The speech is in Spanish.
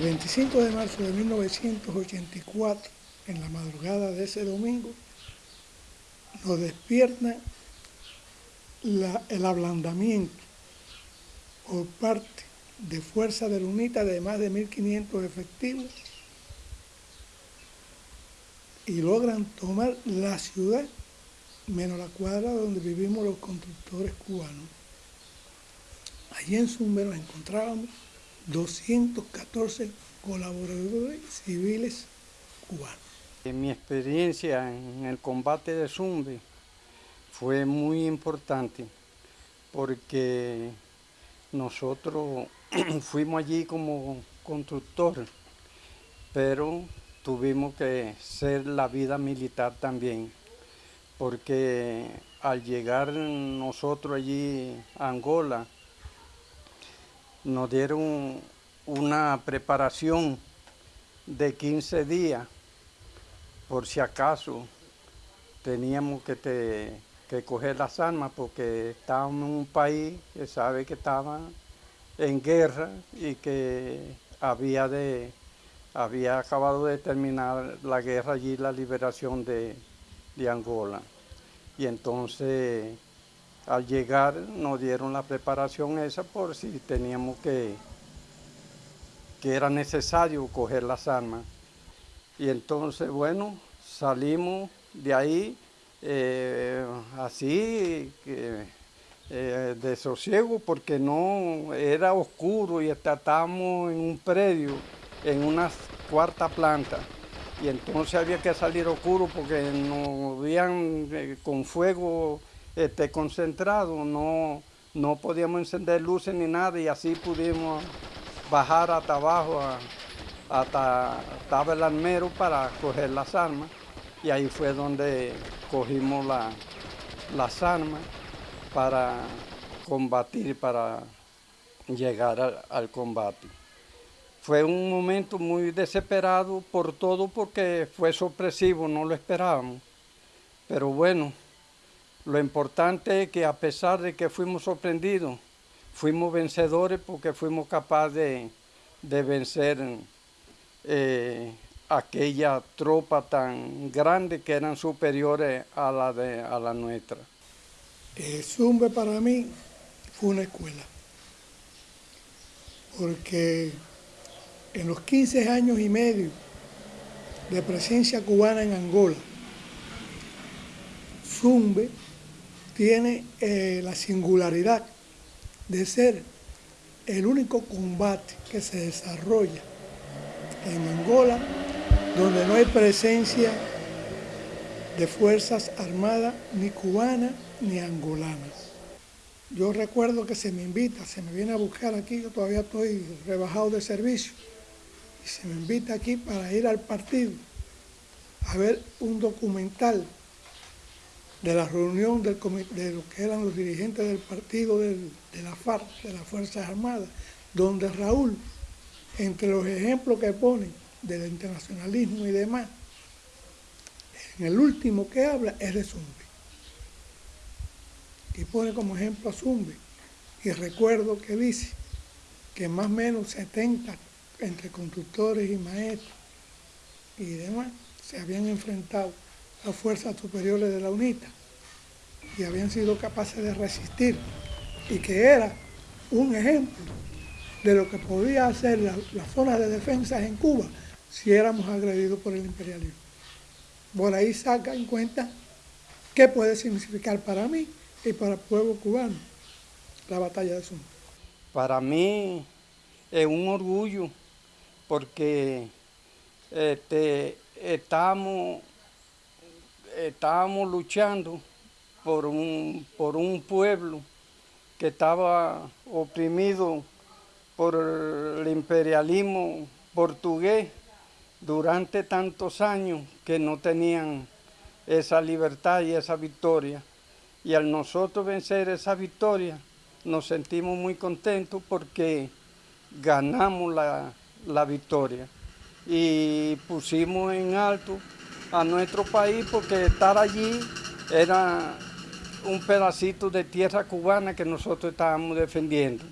25 de marzo de 1984, en la madrugada de ese domingo, nos despierta el ablandamiento por parte de Fuerza de UNITA de más de 1.500 efectivos y logran tomar la ciudad menos la cuadra donde vivimos los constructores cubanos. Allí en Zumbe nos encontrábamos 214 colaboradores civiles cubanos. En mi experiencia en el combate de Zumbe fue muy importante porque nosotros fuimos allí como constructores, pero tuvimos que ser la vida militar también, porque al llegar nosotros allí a Angola, nos dieron una preparación de 15 días, por si acaso teníamos que, coger las armas, porque estábamos en un país que sabe que estaba en guerra y que había, de, había acabado de terminar la guerra allí, la liberación de, de Angola. Y entonces al llegar nos dieron la preparación esa por si teníamos que, que era necesario coger las armas. Y entonces, bueno, salimos de ahí eh, así, eh, de sosiego, porque no era oscuro y estábamos en un predio, en una cuarta planta. Y entonces había que salir oscuro porque no habían eh, con fuego este, concentrado, no, no podíamos encender luces ni nada y así pudimos bajar hasta abajo, hasta estaba el armero para coger las armas y ahí fue donde cogimos las armas para combatir, para llegar al combate. Fue un momento muy desesperado por todo porque fue sorpresivo, no lo esperábamos. Pero bueno, lo importante es que a pesar de que fuimos sorprendidos, fuimos vencedores porque fuimos capaces de, vencer eh, aquella tropa tan grande que eran superiores a la, de, a la nuestra. Eh, Zumbe para mí fue una escuela, porque en los 15 años y medio de presencia cubana en Angola, Zumbe tiene eh, la singularidad de ser el único combate que se desarrolla en Angola donde no hay presencia de fuerzas armadas ni cubanas ni angolanas. Yo recuerdo que se me invita, se me viene a buscar aquí, yo todavía estoy rebajado de servicio, y se me invita aquí para ir al partido a ver un documental de la reunión de lo que eran los dirigentes del partido de la FARC, de las Fuerzas Armadas, donde Raúl, entre los ejemplos que pone del internacionalismo y demás, en el último que habla es de Zumbi. Y pone como ejemplo a Zumbi. Y recuerdo que dice que más o menos 70 entre constructores y maestros y demás se habían enfrentado las fuerzas superiores de la UNITA y habían sido capaces de resistir y que era un ejemplo de lo que podía hacer las la zonas de defensa en Cuba si éramos agredidos por el imperialismo. Por ahí saca en cuenta qué puede significar para mí y para el pueblo cubano la batalla de Suma. Para mí es un orgullo porque este, estamos estábamos luchando por un, por un pueblo que estaba oprimido por el imperialismo portugués durante tantos años que no tenían esa libertad y esa victoria. Y al nosotros vencer esa victoria, nos sentimos muy contentos porque ganamos la, la victoria y pusimos en alto a nuestro país porque estar allí era un pedacito de tierra cubana que nosotros estábamos defendiendo.